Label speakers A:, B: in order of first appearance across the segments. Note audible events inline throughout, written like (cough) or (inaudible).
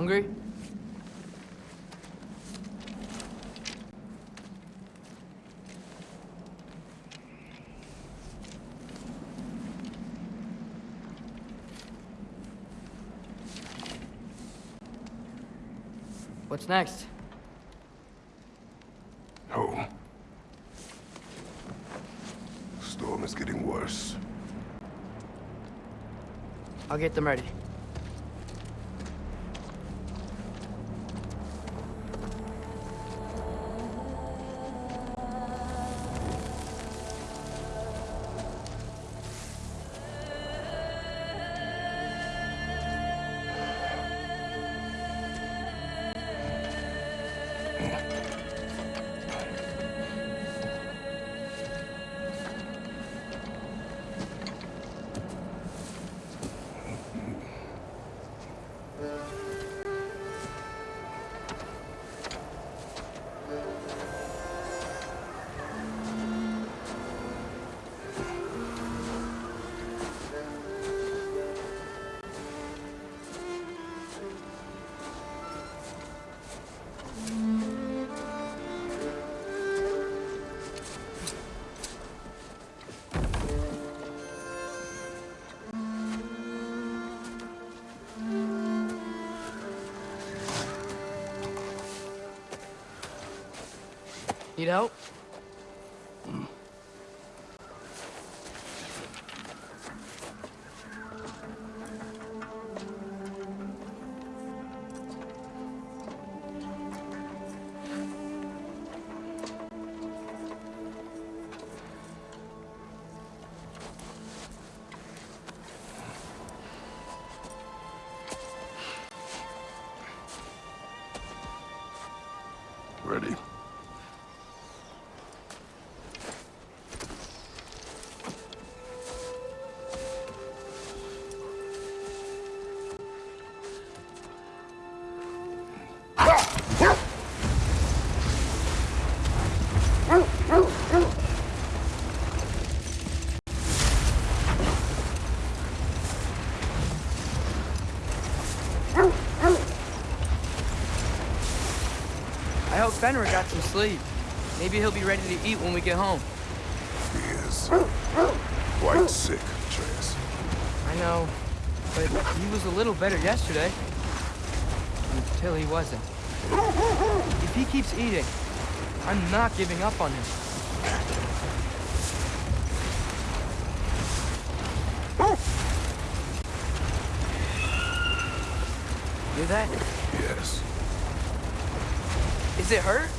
A: Hungry? What's next?
B: Home. Storm is getting worse.
A: I'll get them ready. Need help? Fenrir got some sleep. Maybe he'll be ready to eat when we get home.
B: He is quite sick, Atreus.
A: I know, but he was a little better yesterday. Until he wasn't. If he keeps eating, I'm not giving up on him. Hear that? Is it hurt?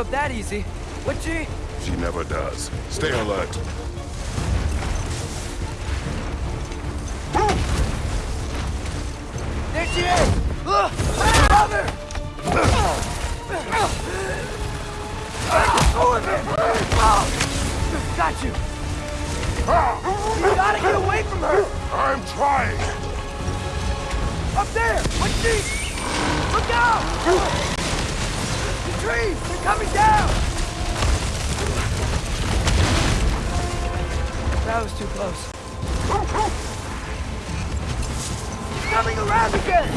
A: Up that easy, would she?
B: She never does. Stay alert.
A: There she is! Ugh! Brother! Go with it! Oh, Got you! You gotta get away from her!
B: I'm trying!
A: Up there! What's she? Look out! The trees! They're coming down! That was too close. Coming around again!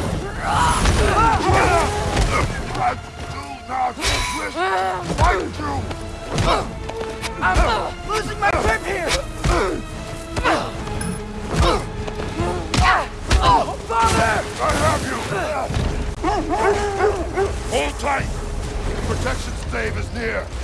B: I do not wish to fight you!
A: I'm losing my grip here! Oh, father!
B: I have you! Hold tight! Protection stave is near!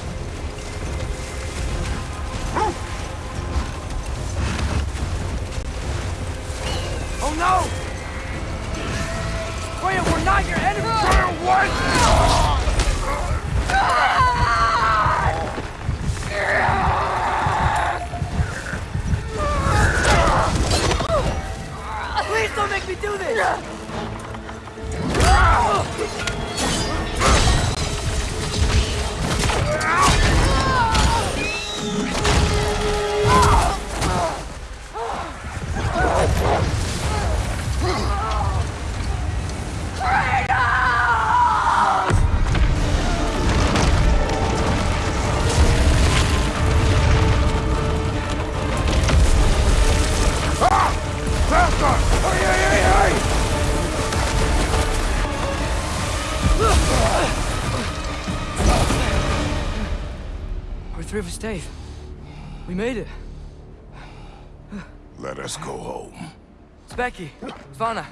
A: Speki, Svanna,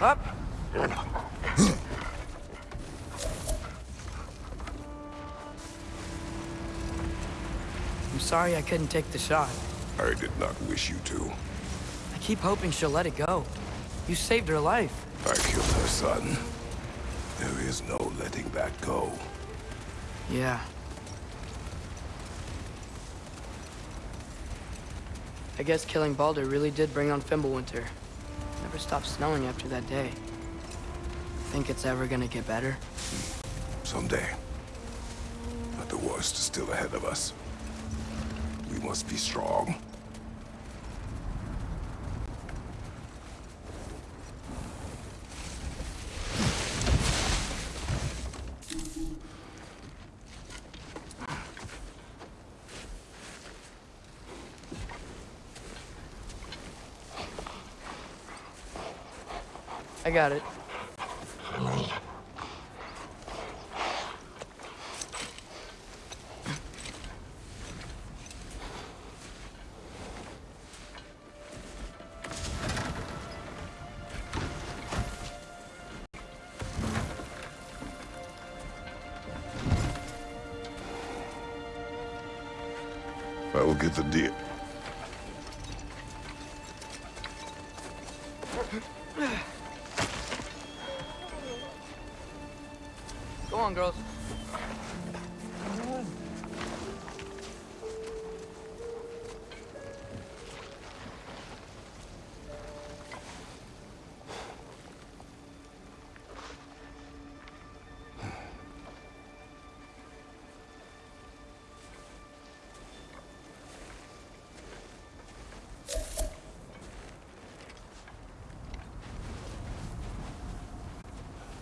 A: up. I'm sorry I couldn't take the shot.
B: I did not wish you to.
A: I keep hoping she'll let it go. You saved her life.
B: I killed her son. There is no letting that go.
A: Yeah. I guess killing Baldur really did bring on Fimbulwinter. Never stopped snowing after that day. Think it's ever gonna get better?
B: Someday. But the worst is still ahead of us. We must be strong.
A: Got it.
B: I will get the deer.
A: Girls.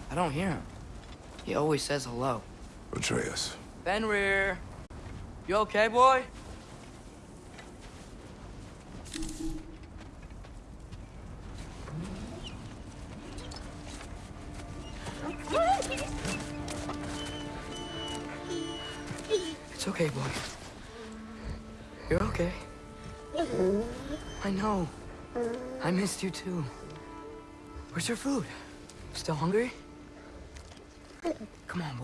A: I don't hear him. He always says hello.
B: Atreus.
A: Fenrir. You okay, boy? It's okay, boy. You're okay. I know. I missed you too. Where's your food? Still hungry?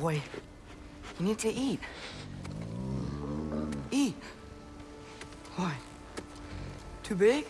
A: Boy. You need to eat. Eat. What? Too big?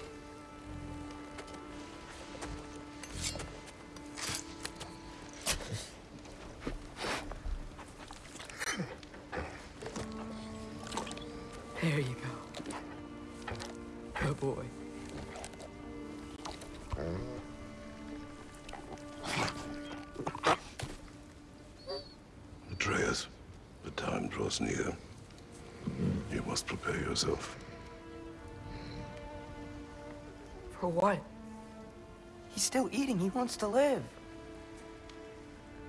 A: Still eating. He wants to live.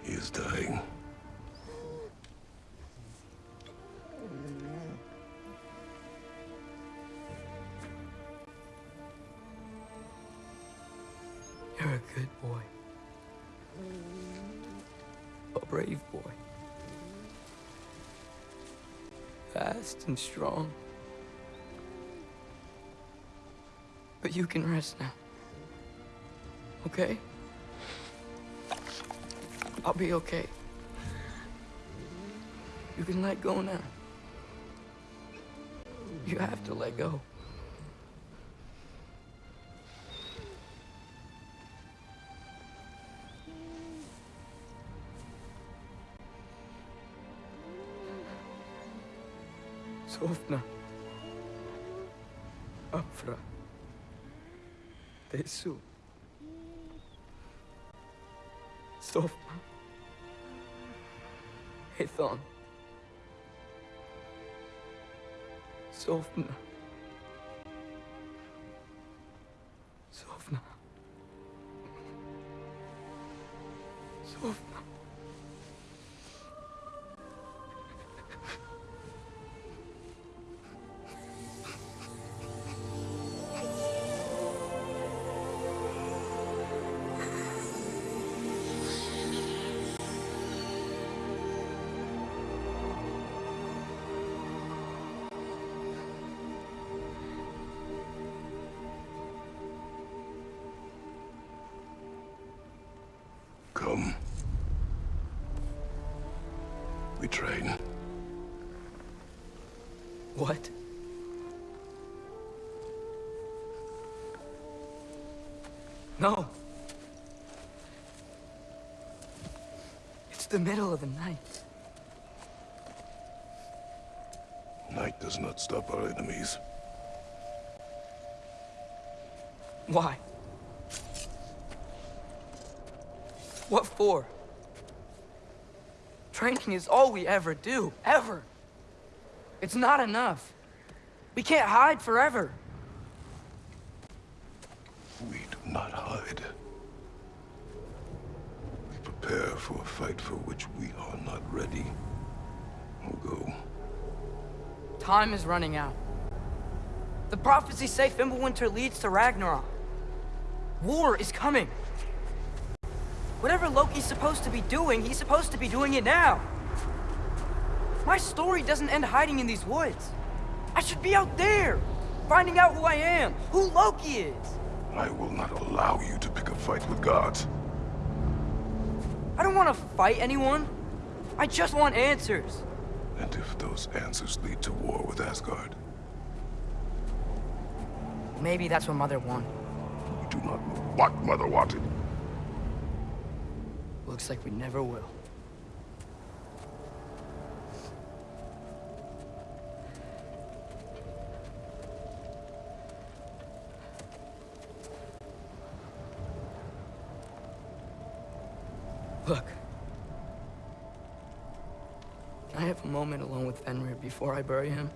B: He is dying.
A: You're a good boy. A brave boy. Fast and strong. But you can rest now. Okay? I'll be okay. You can let go now. You have to let go. Sofna. Afra. Tesu. Sofna. Hathon. Sofna. Sofna. What? No. It's the middle of the night.
B: Night does not stop our enemies.
A: Why? What for? Training is all we ever do, ever. It's not enough. We can't hide forever.
B: We do not hide. We prepare for a fight for which we are not ready. We'll go.
A: Time is running out. The prophecies say Fimbulwinter leads to Ragnarok. War is coming. Loki's supposed to be doing, he's supposed to be doing it now. My story doesn't end hiding in these woods. I should be out there, finding out who I am, who Loki is.
B: I will not allow you to pick a fight with gods.
A: I don't want to fight anyone. I just want answers.
B: And if those answers lead to war with Asgard,
A: Maybe that's what Mother wanted.
B: You do not know what Mother wanted.
A: Looks like we never will. Look. Can I have a moment alone with Fenrir before I bury him?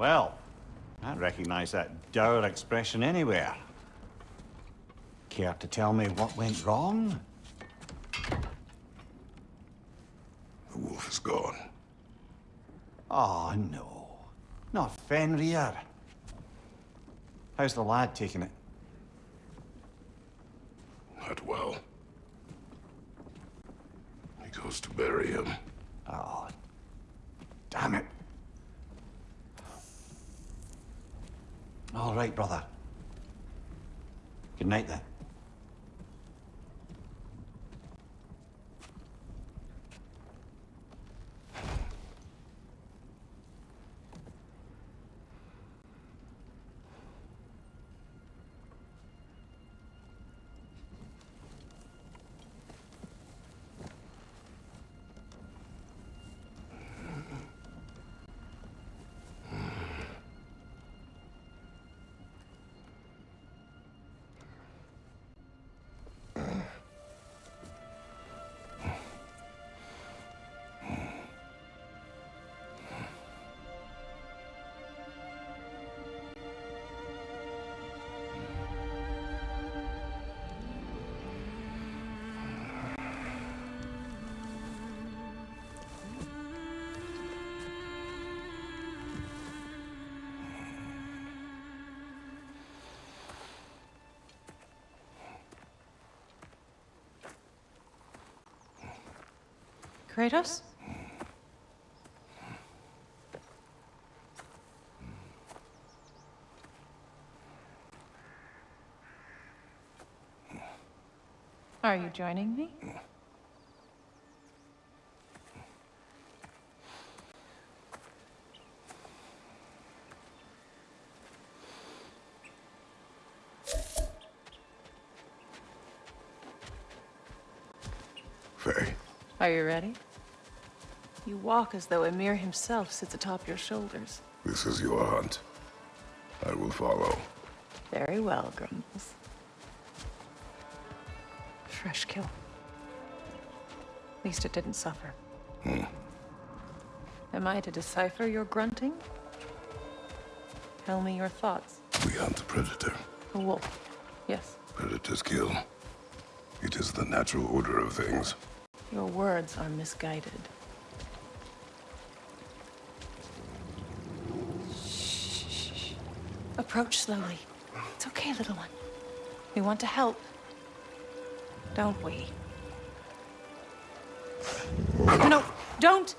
C: Well, I recognize that dour expression anywhere. Care to tell me what went wrong?
B: The wolf is gone.
C: Oh, no. Not Fenrir. How's the lad taking it?
B: Not well. He goes to bury him.
C: Oh, damn it. All right, brother. Good night, then.
D: Kratos? Are you joining me?
B: Faye,
D: Are you ready? You walk as though Ymir himself sits atop your shoulders.
B: this is your hunt. I will follow.
D: Very well, Grumbles. Fresh kill. At least it didn't suffer. Hmm. Am I to decipher your grunting? Tell me your thoughts.
B: We hunt a predator.
D: A wolf. Yes.
B: Predators kill. It is the natural order of things.
D: Your words are misguided. Shh. Approach slowly. It's okay, little one. We want to help. Don't we? No, don't!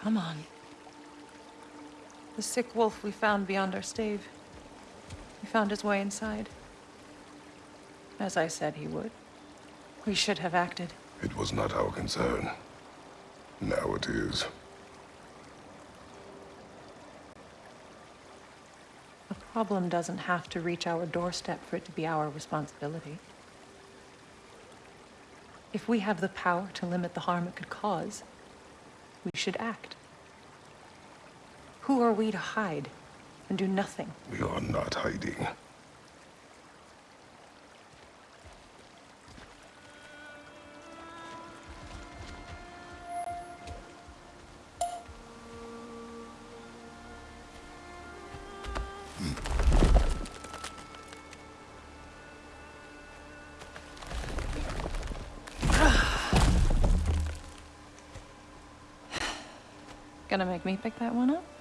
D: Come on. The sick wolf we found beyond our stave. He found his way inside. As I said he would. We should have acted.
B: It was not our concern. Now it is.
D: A problem doesn't have to reach our doorstep for it to be our responsibility. If we have the power to limit the harm it could cause, we should act. Who are we to hide and do nothing?
B: We are not hiding.
D: Gonna make me pick that one up?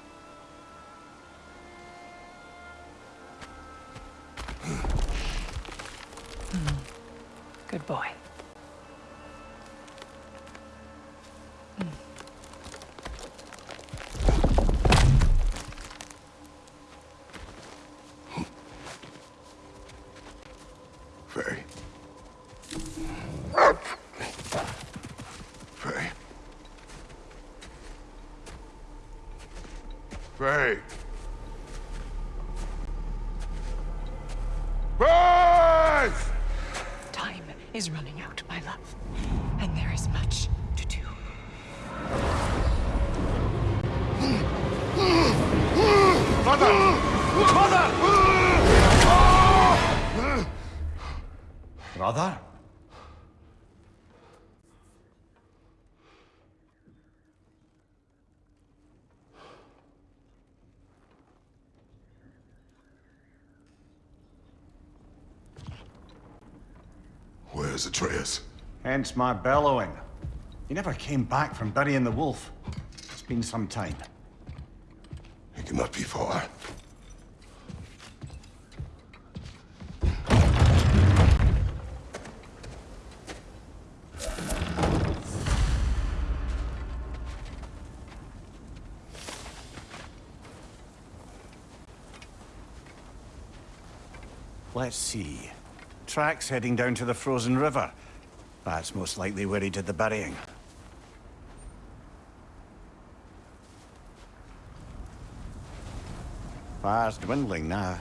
C: Brother?
B: Where's Atreus?
C: Hence my bellowing. He never came back from burying the wolf. It's been some time.
B: He cannot be far.
C: Let's see. Tracks heading down to the frozen river. That's most likely where he did the burying. Fire's dwindling now.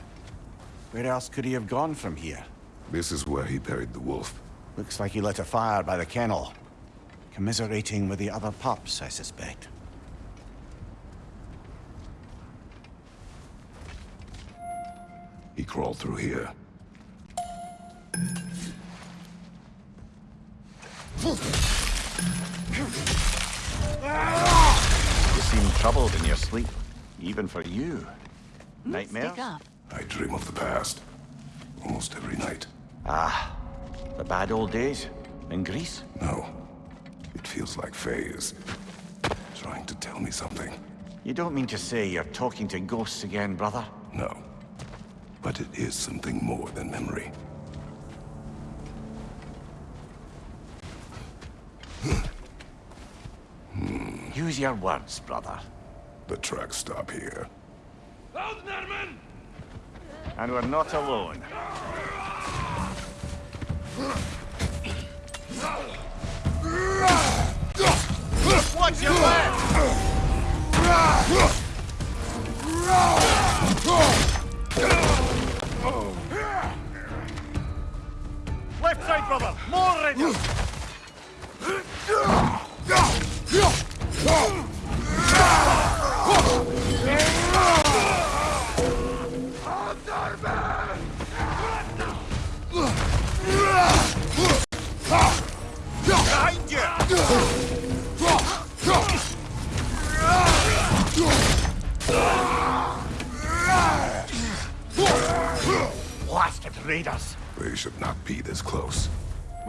C: Where else could he have gone from here?
B: This is where he buried the wolf.
C: Looks like he lit a fire by the kennel. Commiserating with the other pups, I suspect.
B: He crawled through here.
C: You seem troubled in your sleep. Even for you. Nightmares?
E: Speak up.
B: I dream of the past. Almost every night.
C: Ah, the bad old days in Greece.
B: No. It feels like Faye is trying to tell me something.
C: You don't mean to say you're talking to ghosts again, brother?
B: No. But it is something more than memory.
C: Use your words, brother.
B: The tracks stop here.
C: And we're not alone. Watch your left! Left side, brother! More raiders! (laughs)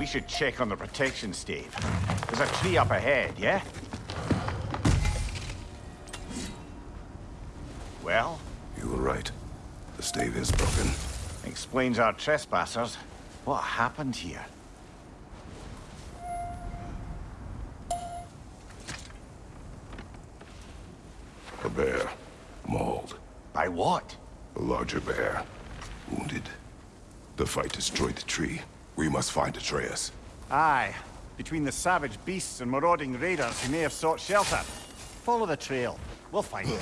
B: should
C: check on the protection stave. There's a tree up ahead, yeah? Well,
B: You were right. The stave is broken.
C: explains our trespassers. What happened here?
B: A bear. Mauled.
C: By what?
B: A larger bear. Wounded. The fight destroyed the tree. We must find Atreus.
C: Aye. Between the savage beasts and marauding raiders, he may have sought shelter. Follow the trail. We'll find him.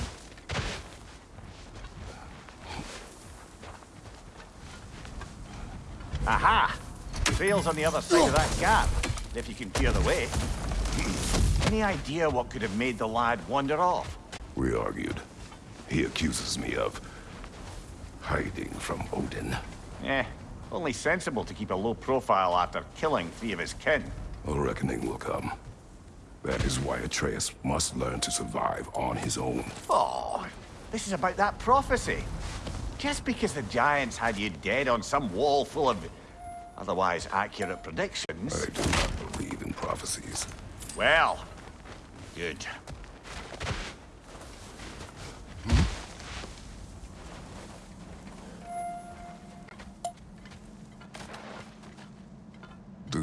C: Aha! Trail's on the other side of that gap, if you can clear the way. Any idea what could have made the lad wander off?
B: We argued. He accuses me of... hiding from Odin.
C: Eh, only sensible to keep a low profile after killing three of his kin.
B: A reckoning will come. That is why Atreus must learn to survive on his own.
C: Oh, this is about that prophecy. Just because the Giants had you dead on some wall full of otherwise accurate predictions.
B: I do not believe in prophecies.
C: Well, good.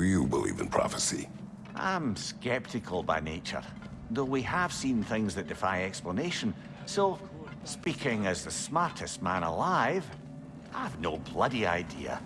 B: Do you believe in prophecy?
C: I'm skeptical by nature, though we have seen things that defy explanation. So, speaking as the smartest man alive, I've no bloody idea.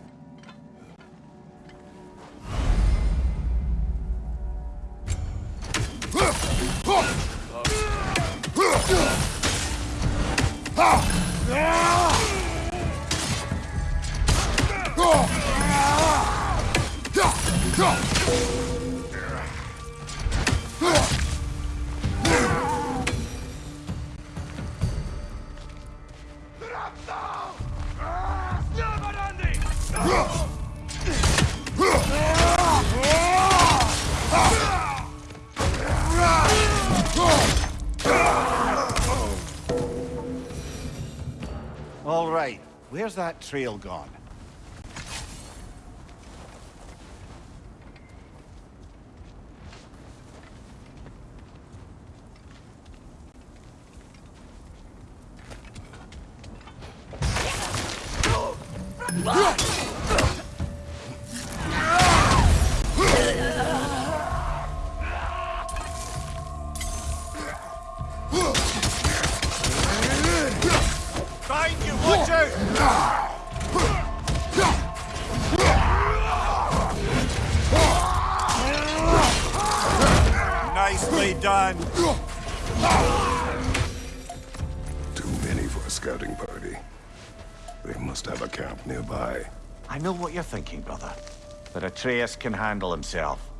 C: Trail gone? Thinking, brother. But Atreus can handle himself.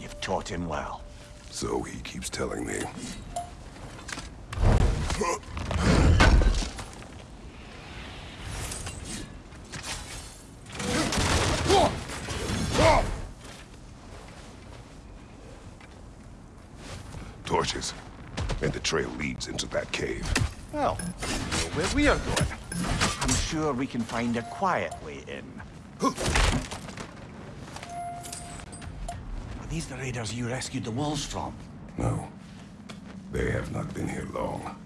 C: You've taught him well.
B: So he keeps telling me. Torches. And the trail leads into that cave.
C: Well, where we are going. I'm sure we can find a quiet way in. Are these the raiders you rescued the wolves from?
B: No. They have not been here long.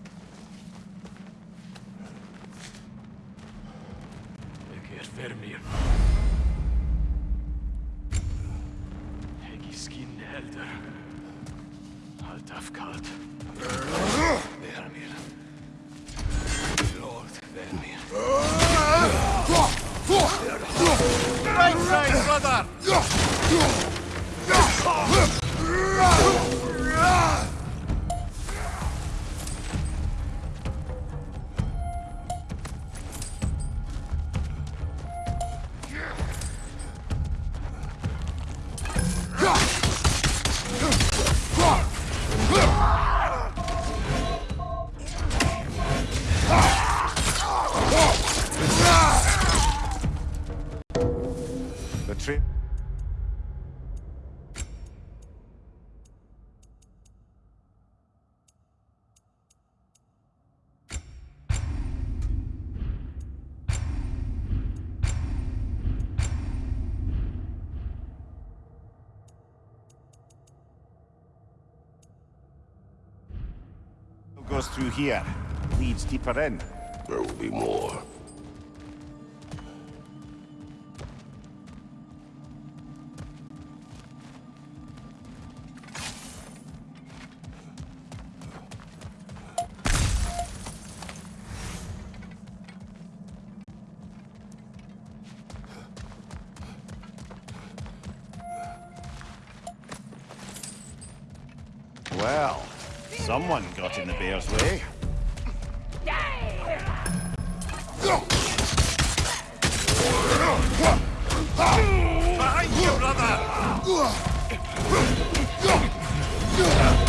C: Through here, leads deeper in.
B: There will be more.
C: Well, someone got in the bear's way. Behind you, brother!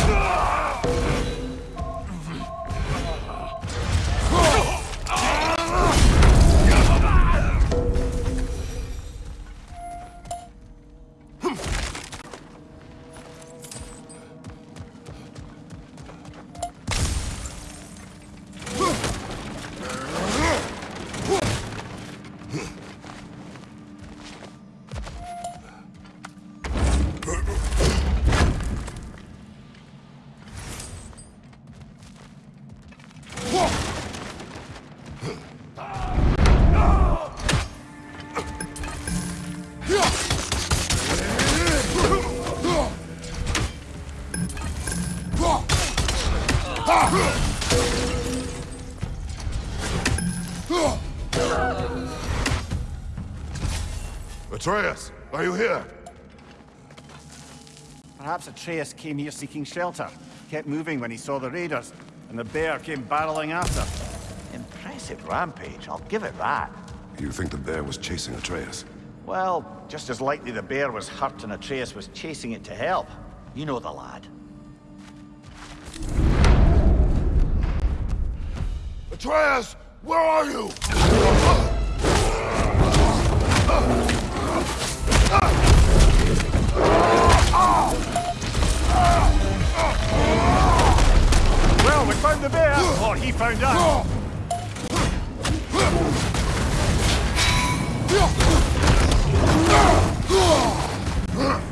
B: Atreus, are you here?
C: Perhaps Atreus came here seeking shelter, kept moving when he saw the raiders, and the bear came barreling after. Impressive rampage, I'll give it that.
B: You think the bear was chasing Atreus?
C: Well, just as likely the bear was hurt and Atreus was chasing it to help. You know the lad.
B: Atreus, where are you?
C: Well, we found the bear! (gasps) Or he found us! Here (laughs)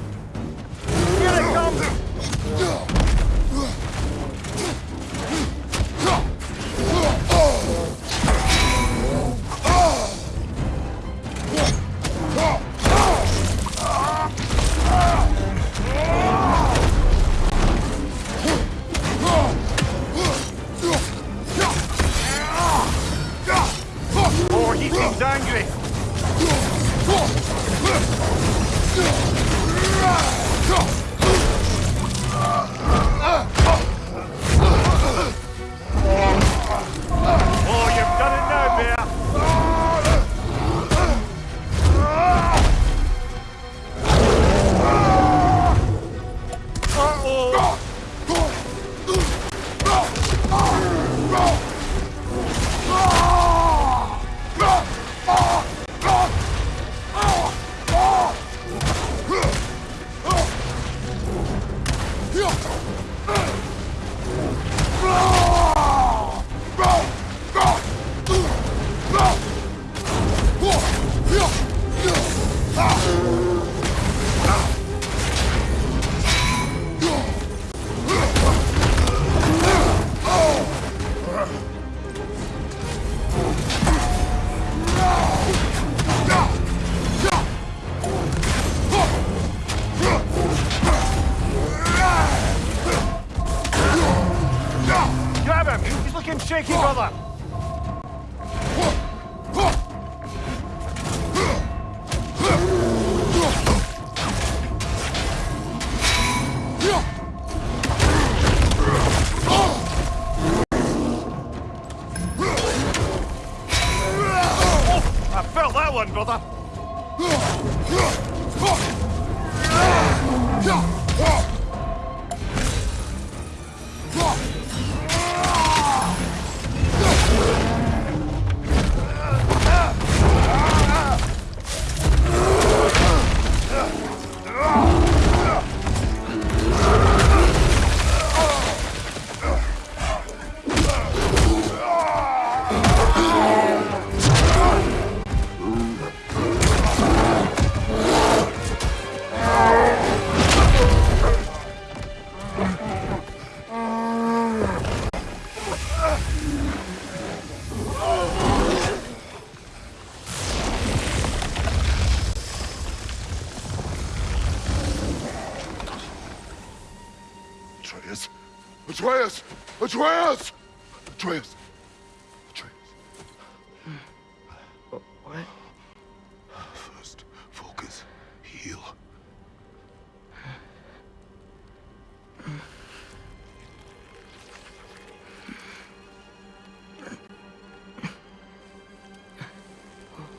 C: That one, brother!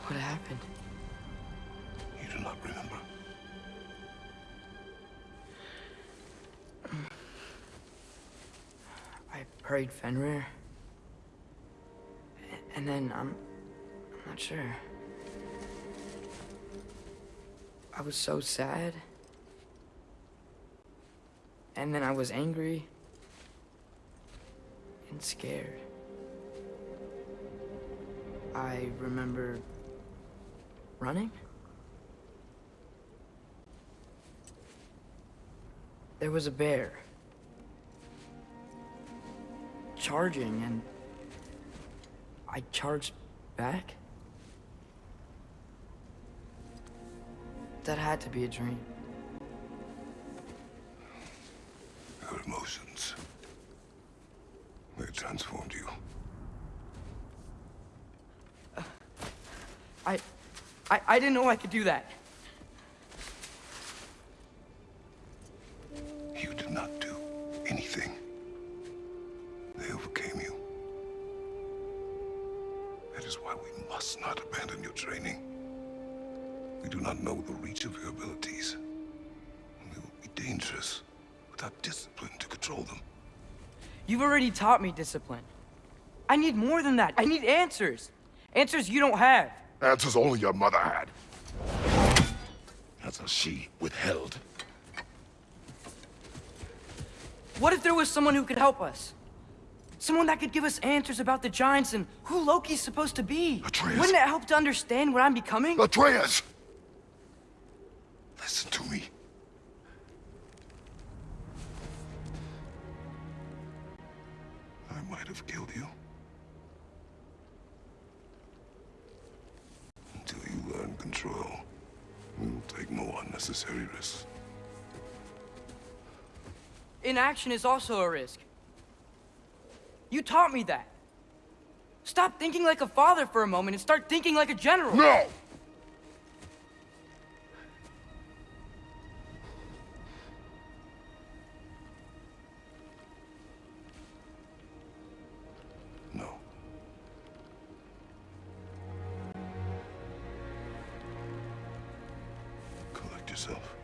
A: What happened?
B: You do not remember.
A: I prayed Fenrir. And then I'm. I'm not sure. I was so sad. And then I was angry. And scared. I remember running. There was a bear. charging and I charged back? That had to be a dream.
B: Your emotions. They transformed you.
A: I, I, didn't know I could do that.
B: You did not do anything. They overcame you. That is why we must not abandon your training. We do not know the reach of your abilities. They will be dangerous without discipline to control them.
A: You've already taught me discipline. I need more than that. I need answers. Answers you don't have.
B: Answers only your mother had. Answers she withheld.
A: What if there was someone who could help us? Someone that could give us answers about the Giants and who Loki's supposed to be.
B: Atreus.
A: Wouldn't it help to understand what I'm becoming?
B: Atreus! Listen to me. I might have killed you. Until you learn control, we will take no unnecessary risks.
A: Inaction is also a risk. You taught me that. Stop thinking like a father for a moment and start thinking like a general.
B: No. Yourself.